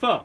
four